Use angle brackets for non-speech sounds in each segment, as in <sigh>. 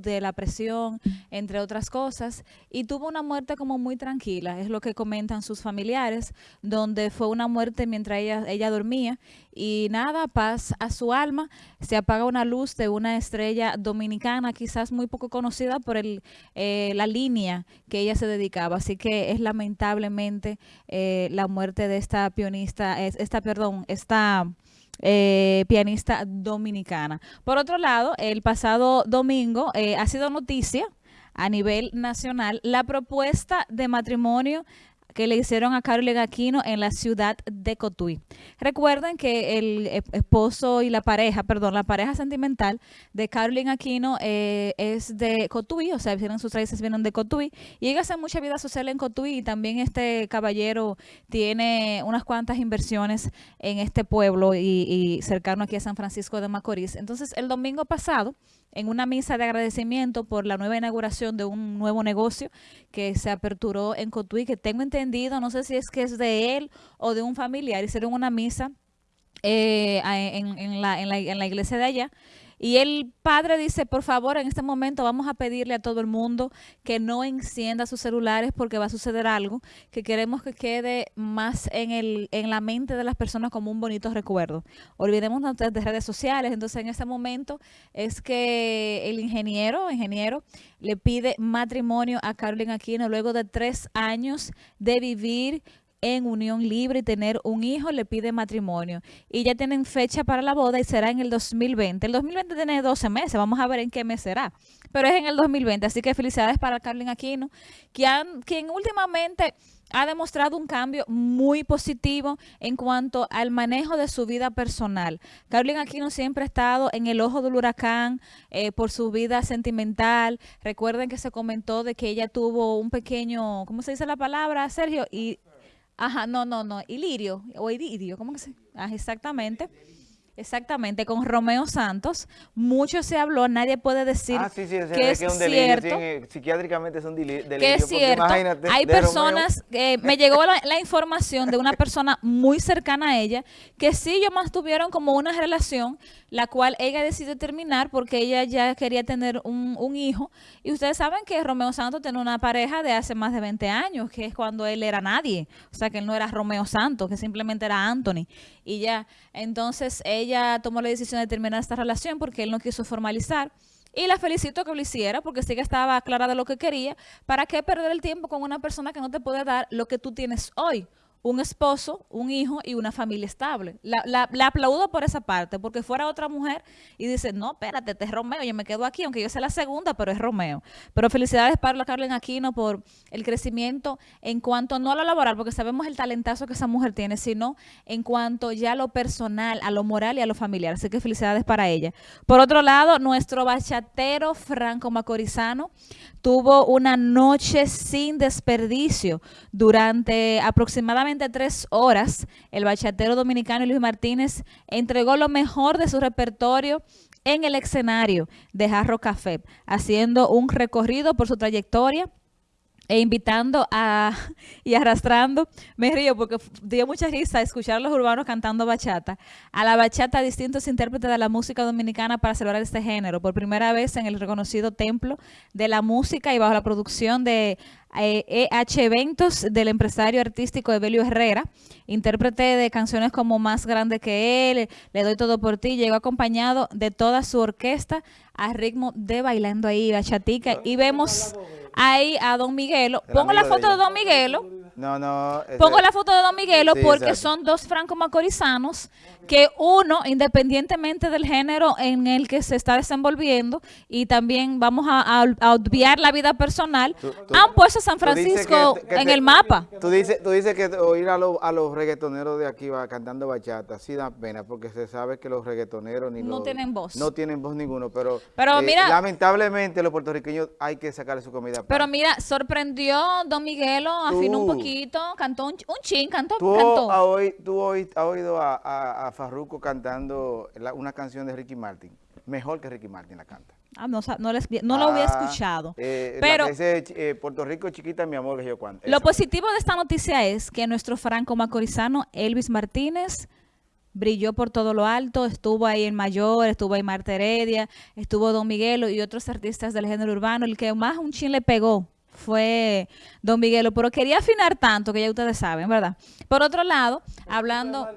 de la presión, entre otras cosas, y tuvo una muerte como muy tranquila, es lo que comentan sus familiares, donde fue una muerte mientras ella, ella dormía, y nada, paz a su alma, se apaga una luz de una estrella dominicana, quizás muy poco conocida por el, eh, la línea que ella se dedicaba, así que es lamentablemente eh, la muerte de esta pianista, esta, perdón, esta eh, pianista dominicana. Por otro lado, el pasado domingo eh, ha sido noticia a nivel nacional la propuesta de matrimonio que le hicieron a Carolyn Aquino en la ciudad de Cotuí. Recuerden que el esposo y la pareja, perdón, la pareja sentimental de Carolyn Aquino eh, es de Cotuí, o sea, vienen sus raíces vienen de Cotuí, y ella hace mucha vida social en Cotuí y también este caballero tiene unas cuantas inversiones en este pueblo y, y cercano aquí a San Francisco de Macorís. Entonces, el domingo pasado, en una misa de agradecimiento por la nueva inauguración de un nuevo negocio que se aperturó en Cotuí, que tengo entendido, no sé si es que es de él o de un familiar, hicieron una misa eh, en, en la iglesia de allá y el padre dice, por favor, en este momento vamos a pedirle a todo el mundo que no encienda sus celulares porque va a suceder algo que queremos que quede más en, el, en la mente de las personas como un bonito recuerdo. Olvidemos de redes sociales. Entonces, en este momento es que el ingeniero, ingeniero, le pide matrimonio a Carolyn Aquino luego de tres años de vivir en unión libre y tener un hijo, le pide matrimonio. Y ya tienen fecha para la boda y será en el 2020. El 2020 tiene 12 meses, vamos a ver en qué mes será. Pero es en el 2020, así que felicidades para Carlin Aquino, quien, quien últimamente ha demostrado un cambio muy positivo en cuanto al manejo de su vida personal. Carolyn Aquino siempre ha estado en el ojo del huracán eh, por su vida sentimental. Recuerden que se comentó de que ella tuvo un pequeño, ¿cómo se dice la palabra, Sergio? Y Ajá, no, no, no, Ilirio, o Ilirio, ¿cómo que se? Ah, exactamente. Exactamente, con Romeo Santos, mucho se habló, nadie puede decir ah, sí, sí, que, es, es un cierto, delirio, psiquiátricamente es un delirio, que es cierto. Hay personas, que me llegó la, la, información de una persona muy cercana a ella, que sí ellos mantuvieron como una relación, la cual ella decidió terminar porque ella ya quería tener un, un hijo, y ustedes saben que Romeo Santos tiene una pareja de hace más de 20 años, que es cuando él era nadie, o sea que él no era Romeo Santos, que simplemente era Anthony, y ya, entonces ella ella tomó la decisión de terminar esta relación porque él no quiso formalizar. Y la felicito que lo hiciera porque sí que estaba clara de lo que quería. ¿Para qué perder el tiempo con una persona que no te puede dar lo que tú tienes hoy? Un esposo, un hijo y una familia estable. La, la, aplaudo por esa parte, porque fuera otra mujer y dice, no, espérate, te es Romeo, yo me quedo aquí, aunque yo sea la segunda, pero es Romeo. Pero felicidades para Carolyn Aquino por el crecimiento en cuanto, no a lo laboral, porque sabemos el talentazo que esa mujer tiene, sino en cuanto ya a lo personal, a lo moral y a lo familiar. Así que felicidades para ella. Por otro lado, nuestro bachatero Franco Macorizano tuvo una noche sin desperdicio durante aproximadamente tres horas, el bachatero dominicano Luis Martínez entregó lo mejor de su repertorio en el escenario de Jarro Café, haciendo un recorrido por su trayectoria e invitando a <laughs> y arrastrando, me río porque dio mucha risa escuchar a los urbanos cantando bachata, a la bachata distintos intérpretes de la música dominicana para celebrar este género, por primera vez en el reconocido templo de la música y bajo la producción de EH Eventos del empresario artístico Evelio Herrera, intérprete de canciones como Más Grande que Él, Le Doy Todo Por Ti, llegó acompañado de toda su orquesta a ritmo de bailando ahí bachatica y vemos ahí a Don Miguelo. Pongo la foto de, Don Miguelo. No, no. Pongo la foto de Don Miguelo porque son dos franco-macorizanos que uno, independientemente del género en el que se está desenvolviendo, y también vamos a, obviar la vida personal, han puesto San Francisco en el mapa. Tú dices, tú dices que oír a, a los reggaetoneros de aquí va cantando bachata, sí da pena, porque se sabe que los reggaetoneros ni no tienen voz. No tienen voz ninguno, pero, pero mira, eh, lamentablemente los puertorriqueños hay que sacarle su comida. Pero mira, sorprendió Don Miguelo, afinó un poquito, cantó un, un chin, cantó. Tú, cantó. A hoy, tú hoy, has oído a, a, Farruko cantando una canción de Ricky Martin. Mejor que Ricky Martin la canta. Ah, no, no, les, no lo había ah, escuchado. Eh, pero ese, eh, Puerto Rico chiquita, mi amor, que yo cuánto. Lo positivo de esta noticia es que nuestro franco macorizano Elvis Martínez brilló por todo lo alto, estuvo ahí el Mayor, estuvo ahí Marta Heredia, estuvo Don Miguelo y otros artistas del género urbano. El que más un chin le pegó fue Don Miguelo, pero quería afinar tanto que ya ustedes saben, ¿verdad? Por otro lado, hablando...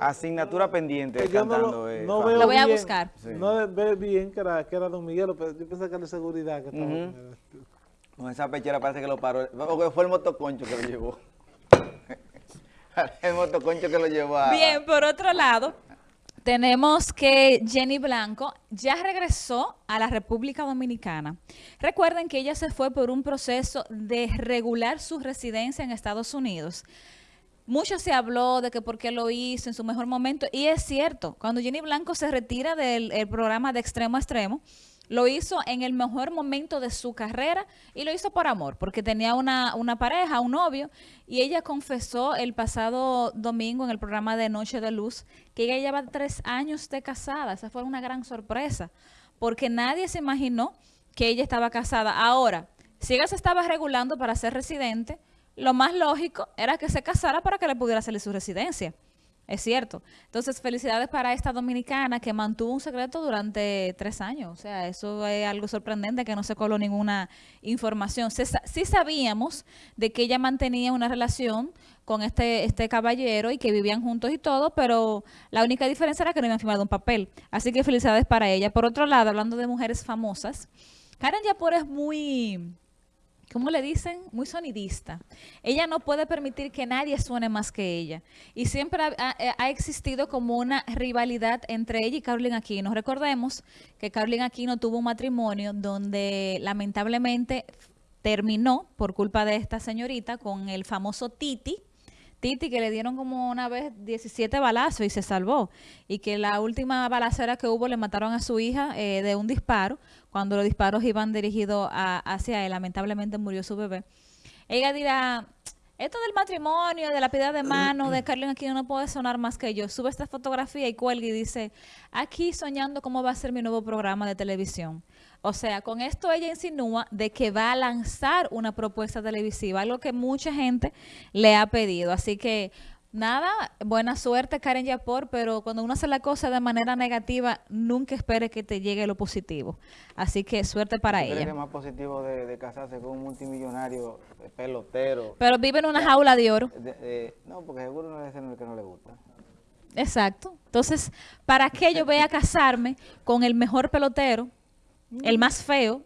Asignatura pendiente Que yo no cantando. lo, eh, no veo Lo voy a buscar. Sí. No veo bien que era, que era Don Miguelo, pero yo pensé que era de seguridad que estaba. Con esa pechera parece que lo paró. Porque fue el motoconcho que lo llevó. <laughs> el motoconcho que lo llevó a... Bien, por otro lado, tenemos que Jenny Blanco ya regresó a la República Dominicana. Recuerden que ella se fue por un proceso de regular su residencia en Estados Unidos. Mucho se habló de que por qué lo hizo en su mejor momento, y es cierto, cuando Jenny Blanco se retira del el programa de extremo a extremo, lo hizo en el mejor momento de su carrera y lo hizo por amor, porque tenía una, una pareja, un novio, y ella confesó el pasado domingo en el programa de Noche de Luz que ella lleva tres años de casada. Esa fue una gran sorpresa, porque nadie se imaginó que ella estaba casada. Ahora, si ella se estaba regulando para ser residente, lo más lógico era que se casara para que le pudiera salir su residencia. Es cierto. Entonces, felicidades para esta dominicana que mantuvo un secreto durante tres años. O sea, eso es algo sorprendente que no se coló ninguna información. Se sí sabíamos de que ella mantenía una relación con este, este caballero y que vivían juntos y todo, pero la única diferencia era que no habían firmado un papel. Así que felicidades para ella. Por otro lado, hablando de mujeres famosas, Karen Yapor es muy... ¿cómo le dicen? Muy sonidista. Ella no puede permitir que nadie suene más que ella. Y siempre ha, ha- ha existido como una rivalidad entre ella y Carolina Aquino. Recordemos que Carolina Aquino tuvo un matrimonio donde lamentablemente terminó por culpa de esta señorita con el famoso Titi. Titi que le dieron como una vez 17 balazos y se salvó. Y que la última balacera que hubo le mataron a su hija eh, de un disparo. Cuando los disparos iban dirigidos a- hacia él, lamentablemente murió su bebé. Ella dirá, esto del matrimonio, de la piedad de mano, de Carlin aquí no puede sonar más que yo. Sube esta fotografía y cuelga y dice, aquí soñando cómo va a ser mi nuevo programa de televisión. O sea, con esto ella insinúa de que va a lanzar una propuesta televisiva, algo que mucha gente le ha pedido. Así que, nada, buena suerte Karen Yapor, pero cuando uno hace la cosa de manera negativa, nunca espere que te llegue lo positivo. Así que suerte para ¿Tú crees que ella. es más positivo de, de casarse con un multimillonario, eh, pelotero? Pero vive en una jaula de oro. De- de- no, porque seguro no es el que no le gusta. Exacto. Entonces, ¿para qué yo voy a casarme con el mejor pelotero, el más feo,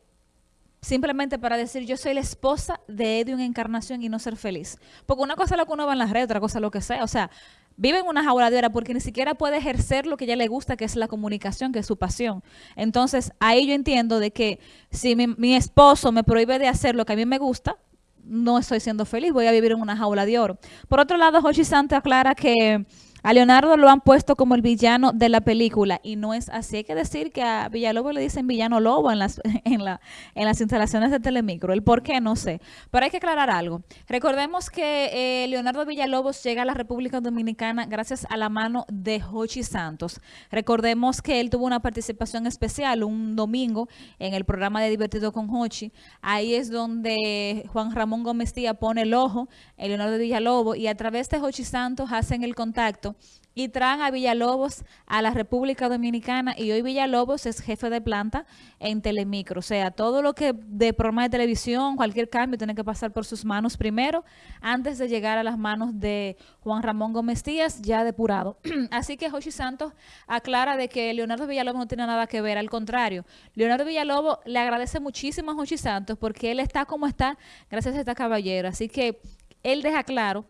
simplemente para decir yo soy la esposa de Edwin Encarnación y no ser feliz? Porque una cosa es lo que uno va en las redes, otra cosa es lo que sea. O sea, vive en una jauladera porque ni siquiera puede ejercer lo que ella le gusta, que es la comunicación, que es su pasión. Entonces, ahí yo entiendo de que si mi, mi esposo me prohíbe de hacer lo que a mí me gusta, no estoy siendo feliz, voy a vivir en una jaula de oro. Por otro lado, Hochi Santos aclara que a Leonardo lo han puesto como el villano de la película y no es así. Hay que decir que a Villalobos le dicen villano lobo en las, <laughs> en, la, en las instalaciones de Telemicro. El por qué no sé. Pero hay que aclarar algo. Recordemos que eh, Leonardo Villalobos llega a la República Dominicana gracias a la mano de Hochi Santos. Recordemos que él tuvo una participación especial un domingo en el programa de Divertido con Hochi. Ahí es donde Juan Ramón Gómez Tía pone el ojo en Leonardo Villalobos y a través de Hochi Santos hacen el contacto y traen a Villalobos a la República Dominicana y hoy Villalobos es jefe de planta en Telemicro. O sea, todo lo que de programa de televisión, cualquier cambio tiene que pasar por sus manos primero antes de llegar a las manos de Juan Ramón Gómez Díaz ya depurado. <clears throat> Así que Joshi Santos aclara de que Leonardo Villalobos no tiene nada que ver, al contrario. Leonardo Villalobos le agradece muchísimo a Joshi Santos porque él está como está gracias a esta caballero. Así que él deja claro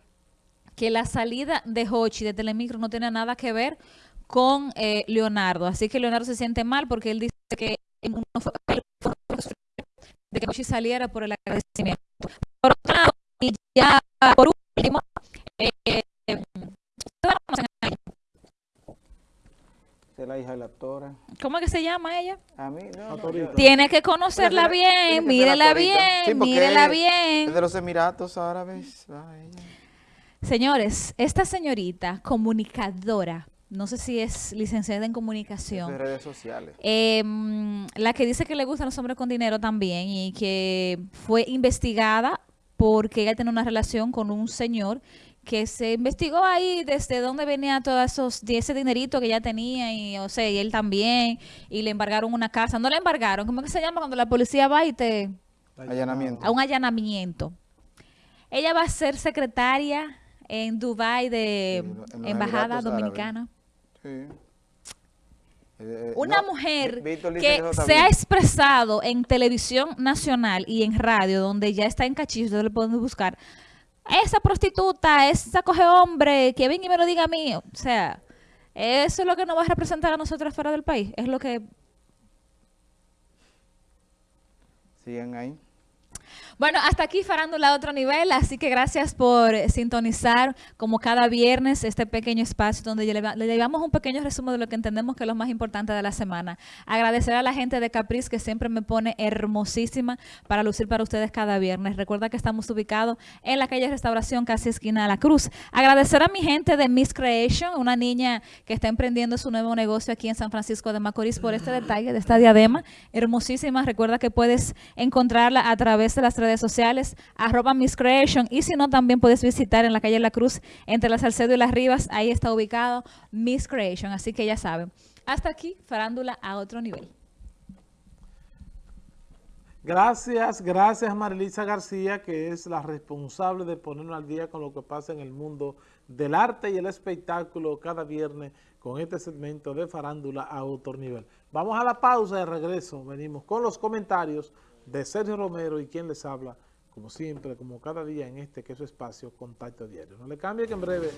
que la salida de Hochi de Telemicro no tiene nada que ver con eh, Leonardo. Así que Leonardo se siente mal porque él dice que no fue, de que Hochi saliera por el agradecimiento. Por otro lado, y ya por último, eh, eh, Es la hija de la actora. ¿cómo es que se llama ella? A mí, no, Tiene que conocerla bien, mírela. Sí, bien, mírela bien. Es de los Emiratos Árabes. va ella. Señores, esta señorita comunicadora, no sé si es licenciada en Es comunicación, de redes sociales. Eh, mm, la que dice que le gustan los hombres con dinero también y que fue investigada porque ella tiene una relación con un señor que se investigó ahí desde dónde venía todo esos, ese dinerito que ella tenía y, o sea, y él también, y le embargaron una casa. No le embargaron, ¿cómo que se llama cuando la policía va y te... Allanamiento. a un allanamiento. Ella va a ser secretaria en Dubai de Sí, en los Embajada Dominicana. Sí. Eh, eh, Una no, mujer que se ha expresado en televisión nacional y en radio, donde ya está en cachillo, ustedes lo pueden buscar. Esa prostituta, esa coge hombre, que venga y me lo diga a mí. O sea, eso es lo que nos va a representar a nosotros fuera del país. Es lo que Siguen ahí. Bueno, hasta aquí Farándula a otro nivel, así que gracias por sintonizar como cada viernes este pequeño espacio donde le, le llevamos un pequeño resumen de lo que entendemos que es lo más importante de la semana. Agradecer a la gente de Capriz que siempre me pone hermosísima para lucir para ustedes cada viernes. Recuerda que estamos ubicados en la calle Restauración, casi esquina de la Cruz. Agradecer a mi gente de Miss Creation, una niña que está emprendiendo su nuevo negocio aquí en San Francisco de Macorís por este detalle de esta diadema hermosísima. Recuerda que puedes encontrarla a través de las sociales, arroba Miss Creation, y si no, también puedes visitar en la calle La Cruz, entre la Salcedo y las Rivas, ahí está ubicado Miss Creation, así que ya saben. Hasta aquí, farándula a otro nivel. Gracias, gracias Marilisa García, que es la responsable de ponernos al día con lo que pasa en el mundo del arte y el espectáculo cada viernes con este segmento de farándula a otro nivel. Vamos a la pausa de regreso, venimos con los comentarios de Sergio Romero y quien les habla, como siempre, como cada día en este que es su espacio, Contacto Diario. No le cambie que en breve.